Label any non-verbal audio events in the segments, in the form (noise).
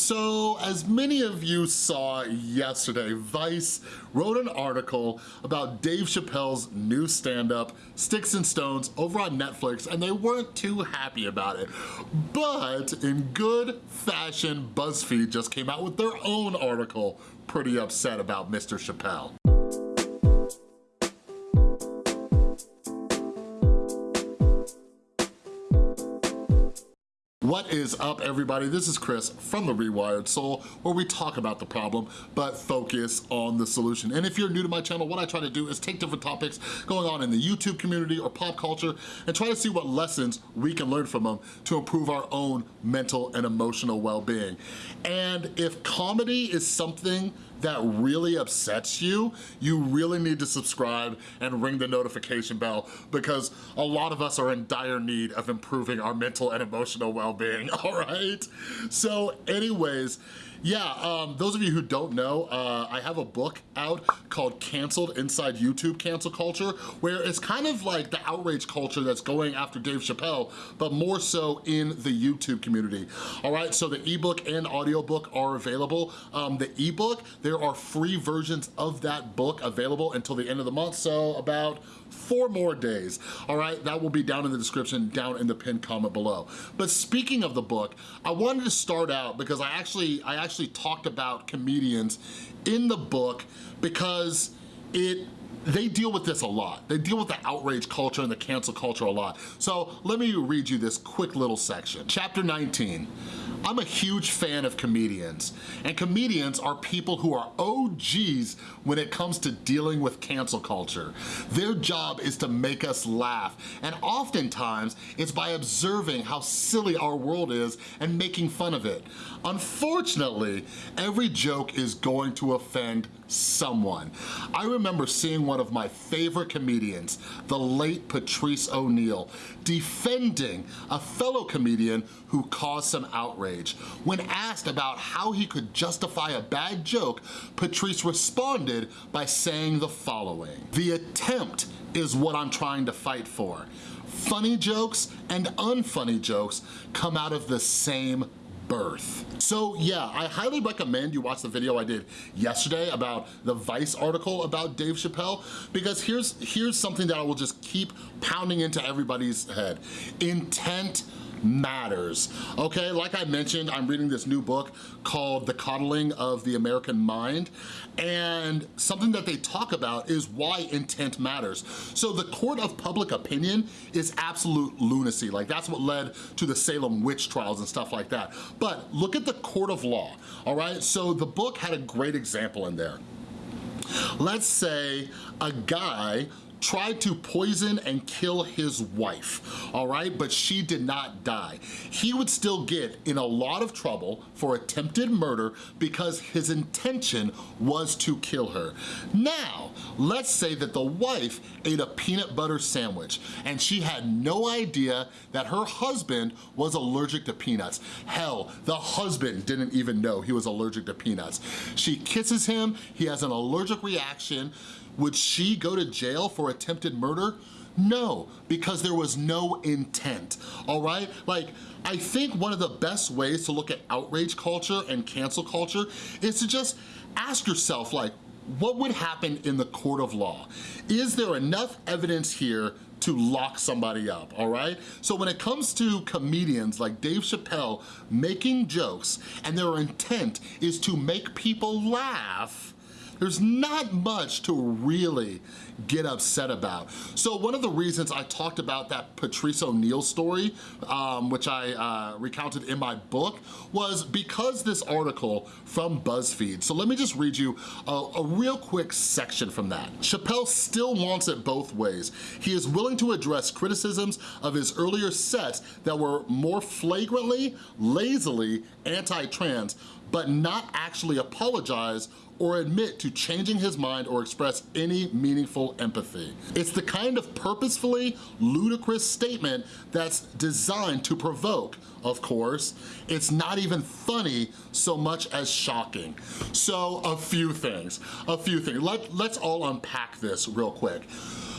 So as many of you saw yesterday, Vice wrote an article about Dave Chappelle's new stand-up, Sticks and Stones, over on Netflix, and they weren't too happy about it. But in good fashion, BuzzFeed just came out with their own article, pretty upset about Mr. Chappelle. What is up everybody? This is Chris from The Rewired Soul where we talk about the problem but focus on the solution. And if you're new to my channel, what I try to do is take different topics going on in the YouTube community or pop culture and try to see what lessons we can learn from them to improve our own mental and emotional well-being. And if comedy is something that really upsets you, you really need to subscribe and ring the notification bell because a lot of us are in dire need of improving our mental and emotional well-being, (laughs) all right? So anyways, yeah, um, those of you who don't know, uh, I have a book out called Canceled Inside YouTube Cancel Culture, where it's kind of like the outrage culture that's going after Dave Chappelle, but more so in the YouTube community. All right, so the ebook and audiobook are available. Um, the ebook, there are free versions of that book available until the end of the month, so about four more days, all right? That will be down in the description, down in the pinned comment below. But speaking of the book, I wanted to start out because I actually, I actually talked about comedians in the book because it they deal with this a lot. They deal with the outrage culture and the cancel culture a lot. So let me read you this quick little section. Chapter 19, I'm a huge fan of comedians, and comedians are people who are OGs when it comes to dealing with cancel culture. Their job is to make us laugh, and oftentimes it's by observing how silly our world is and making fun of it. Unfortunately, every joke is going to offend someone. I remember seeing one of my favorite comedians, the late Patrice O'Neal, defending a fellow comedian who caused some outrage. When asked about how he could justify a bad joke, Patrice responded by saying the following, the attempt is what I'm trying to fight for. Funny jokes and unfunny jokes come out of the same birth. So yeah, I highly recommend you watch the video I did yesterday about the Vice article about Dave Chappelle because here's, here's something that I will just keep pounding into everybody's head. Intent matters. Okay, like I mentioned, I'm reading this new book called The Coddling of the American Mind, and something that they talk about is why intent matters. So the court of public opinion is absolute lunacy. Like that's what led to the Salem witch trials and stuff like that. But look at the court of law, all right? So the book had a great example in there. Let's say a guy tried to poison and kill his wife, all right? But she did not die. He would still get in a lot of trouble for attempted murder because his intention was to kill her. Now, let's say that the wife ate a peanut butter sandwich and she had no idea that her husband was allergic to peanuts. Hell, the husband didn't even know he was allergic to peanuts. She kisses him, he has an allergic reaction, would she go to jail for attempted murder? No, because there was no intent, all right? Like, I think one of the best ways to look at outrage culture and cancel culture is to just ask yourself, like, what would happen in the court of law? Is there enough evidence here to lock somebody up, all right? So when it comes to comedians like Dave Chappelle making jokes and their intent is to make people laugh, there's not much to really get upset about. So one of the reasons I talked about that Patrice O'Neal story, um, which I uh, recounted in my book, was because this article from BuzzFeed. So let me just read you a, a real quick section from that. Chappelle still wants it both ways. He is willing to address criticisms of his earlier sets that were more flagrantly, lazily anti-trans, but not actually apologize or admit to changing his mind or express any meaningful empathy. It's the kind of purposefully ludicrous statement that's designed to provoke, of course. It's not even funny so much as shocking. So a few things, a few things. Let, let's all unpack this real quick.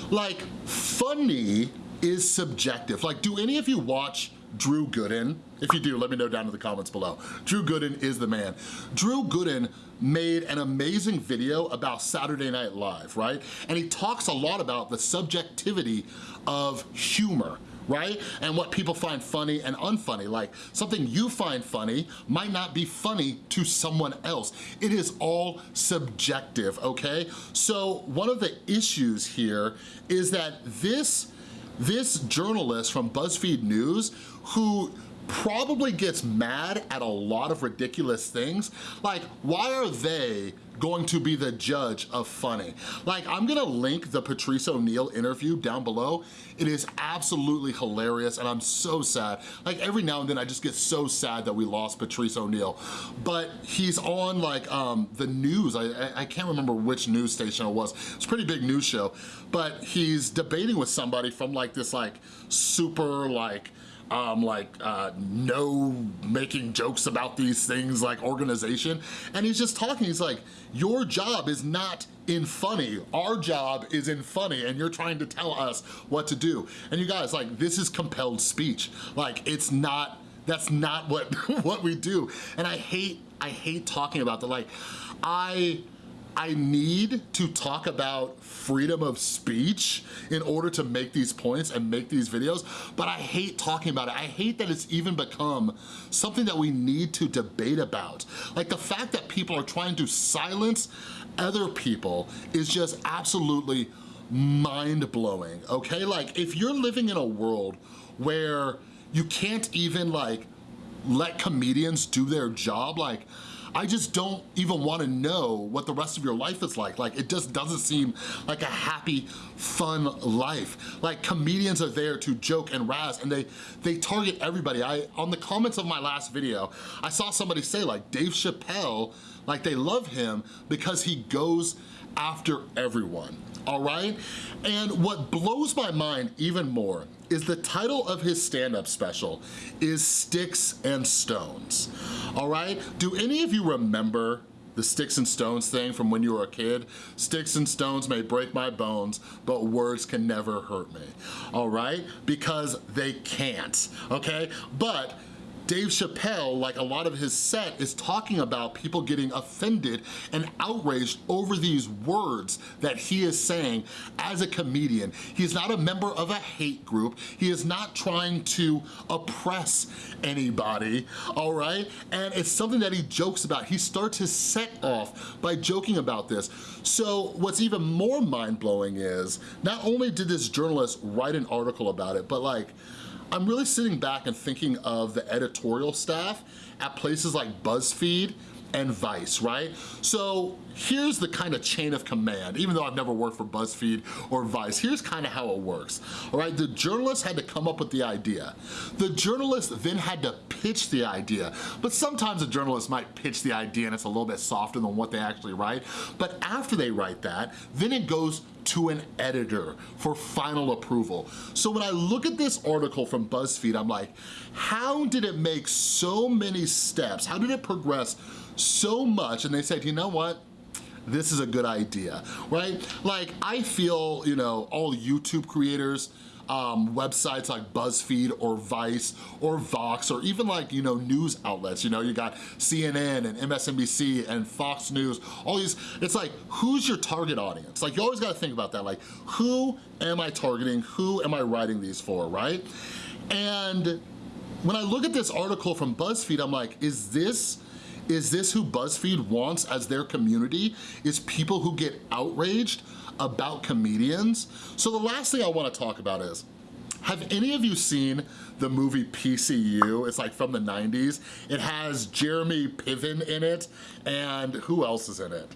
Like, funny is subjective. Like, do any of you watch Drew Gooden? If you do, let me know down in the comments below. Drew Gooden is the man. Drew Gooden made an amazing video about Saturday Night Live, right? And he talks a lot about the subjectivity of humor right? And what people find funny and unfunny. Like something you find funny might not be funny to someone else. It is all subjective, okay? So one of the issues here is that this, this journalist from BuzzFeed News who probably gets mad at a lot of ridiculous things. Like, why are they going to be the judge of funny? Like, I'm gonna link the Patrice O'Neal interview down below. It is absolutely hilarious and I'm so sad. Like, every now and then I just get so sad that we lost Patrice O'Neal. But he's on like um, the news. I, I, I can't remember which news station it was. It's a pretty big news show. But he's debating with somebody from like this like super like, um, like uh, no making jokes about these things like organization. And he's just talking, he's like, your job is not in funny. Our job is in funny and you're trying to tell us what to do. And you guys, like this is compelled speech. Like it's not, that's not what, (laughs) what we do. And I hate, I hate talking about that. Like I, I need to talk about freedom of speech in order to make these points and make these videos, but I hate talking about it. I hate that it's even become something that we need to debate about. Like the fact that people are trying to silence other people is just absolutely mind-blowing, okay? Like if you're living in a world where you can't even like let comedians do their job, like I just don't even wanna know what the rest of your life is like. Like, it just doesn't seem like a happy, fun life. Like, comedians are there to joke and razz, and they, they target everybody. I On the comments of my last video, I saw somebody say, like, Dave Chappelle, like, they love him because he goes after everyone, all right? And what blows my mind even more is the title of his stand-up special is Sticks and Stones, all right? Do any of you remember the sticks and stones thing from when you were a kid. Sticks and stones may break my bones, but words can never hurt me, all right? Because they can't, okay? But Dave Chappelle, like a lot of his set, is talking about people getting offended and outraged over these words that he is saying as a comedian. He's not a member of a hate group. He is not trying to oppress anybody, all right? And it's something that he jokes about. He starts his set off by joking about this. So what's even more mind-blowing is, not only did this journalist write an article about it, but like, I'm really sitting back and thinking of the editorial staff at places like BuzzFeed and Vice, right? So here's the kind of chain of command, even though I've never worked for BuzzFeed or Vice, here's kind of how it works, all right? The journalist had to come up with the idea. The journalist then had to pitch the idea, but sometimes a journalist might pitch the idea and it's a little bit softer than what they actually write, but after they write that, then it goes to an editor for final approval. So when I look at this article from BuzzFeed, I'm like, how did it make so many steps? How did it progress so much? And they said, you know what? This is a good idea, right? Like, I feel, you know, all YouTube creators, um, websites like BuzzFeed or Vice or Vox or even like, you know, news outlets. You know, you got CNN and MSNBC and Fox News, all these, it's like, who's your target audience? Like, you always gotta think about that. Like, who am I targeting? Who am I writing these for, right? And when I look at this article from BuzzFeed, I'm like, is this is this who BuzzFeed wants as their community? Is people who get outraged about comedians? So the last thing I wanna talk about is, have any of you seen the movie PCU? It's like from the 90s. It has Jeremy Piven in it, and who else is in it?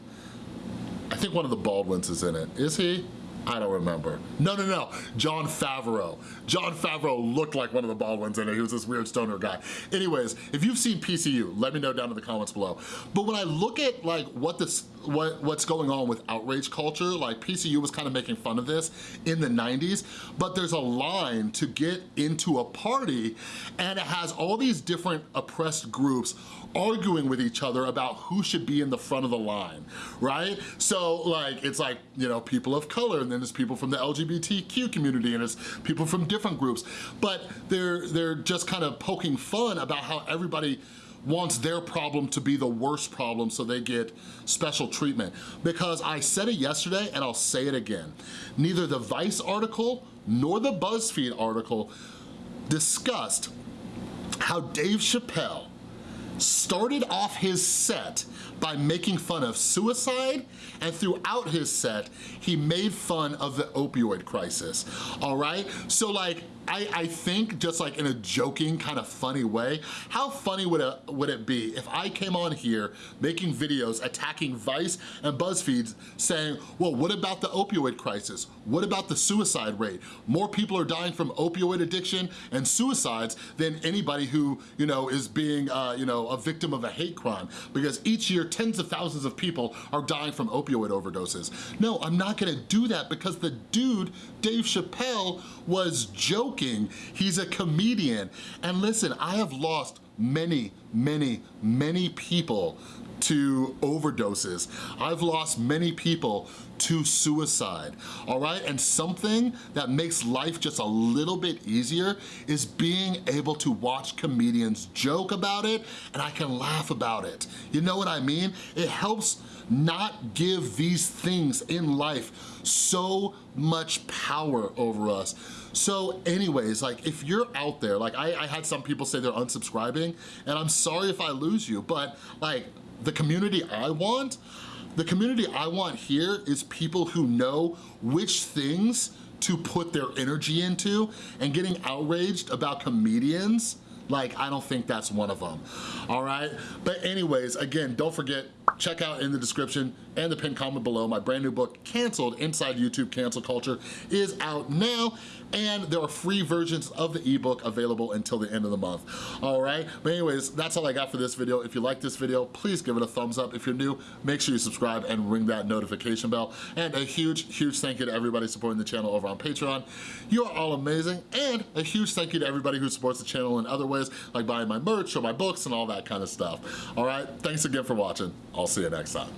I think one of the Baldwins is in it. Is he? I don't remember. No, no, no, Jon Favreau. Jon Favreau looked like one of the Baldwins in it. He was this weird stoner guy. Anyways, if you've seen PCU, let me know down in the comments below. But when I look at like what this, what, what's going on with outrage culture, like PCU was kind of making fun of this in the 90s, but there's a line to get into a party and it has all these different oppressed groups arguing with each other about who should be in the front of the line, right? So like, it's like, you know, people of color and then there's people from the LGBTQ community and it's people from different groups, but they're, they're just kind of poking fun about how everybody wants their problem to be the worst problem so they get special treatment. Because I said it yesterday and I'll say it again. Neither the Vice article nor the BuzzFeed article discussed how Dave Chappelle started off his set by making fun of suicide and throughout his set he made fun of the opioid crisis all right so like I, I think just like in a joking kind of funny way, how funny would it, would it be if I came on here making videos attacking Vice and BuzzFeed saying, well, what about the opioid crisis? What about the suicide rate? More people are dying from opioid addiction and suicides than anybody who, you know, is being, uh, you know, a victim of a hate crime because each year tens of thousands of people are dying from opioid overdoses. No, I'm not gonna do that because the dude, Dave Chappelle, was joking joking, he's a comedian. And listen, I have lost many, many, many people to overdoses. I've lost many people to suicide, all right? And something that makes life just a little bit easier is being able to watch comedians joke about it and I can laugh about it. You know what I mean? It helps not give these things in life so much power over us. So anyways, like if you're out there, like I, I had some people say they're unsubscribing and I'm sorry if I lose you, but like the community I want, the community I want here is people who know which things to put their energy into and getting outraged about comedians like, I don't think that's one of them, all right? But anyways, again, don't forget, check out in the description and the pinned comment below, my brand new book, Canceled Inside YouTube Cancel Culture, is out now, and there are free versions of the ebook available until the end of the month, all right? But anyways, that's all I got for this video. If you like this video, please give it a thumbs up. If you're new, make sure you subscribe and ring that notification bell. And a huge, huge thank you to everybody supporting the channel over on Patreon. You are all amazing. And a huge thank you to everybody who supports the channel in other ways, like buying my merch or my books and all that kind of stuff. All right, thanks again for watching. I'll see you next time.